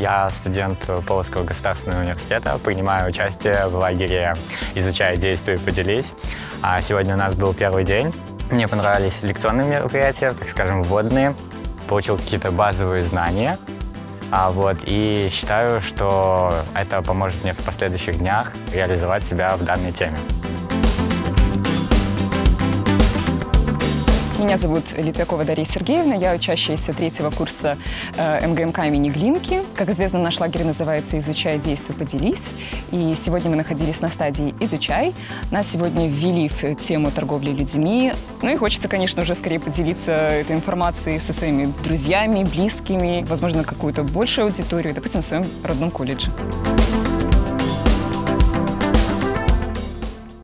Я студент Полоцкого государственного университета, принимаю участие в лагере «Изучай, действуй, поделись». А сегодня у нас был первый день. Мне понравились лекционные мероприятия, так скажем, вводные. Получил какие-то базовые знания. А вот, и считаю, что это поможет мне в последующих днях реализовать себя в данной теме. Меня зовут Литвякова Дарья Сергеевна, я учащаяся третьего курса э, МГМК имени Глинки. Как известно, наш лагерь называется «Изучай, действуй, поделись». И сегодня мы находились на стадии «Изучай». Нас сегодня ввели в тему торговли людьми. Ну и хочется, конечно, уже скорее поделиться этой информацией со своими друзьями, близкими, возможно, какую-то большую аудиторию, допустим, в своем родном колледже.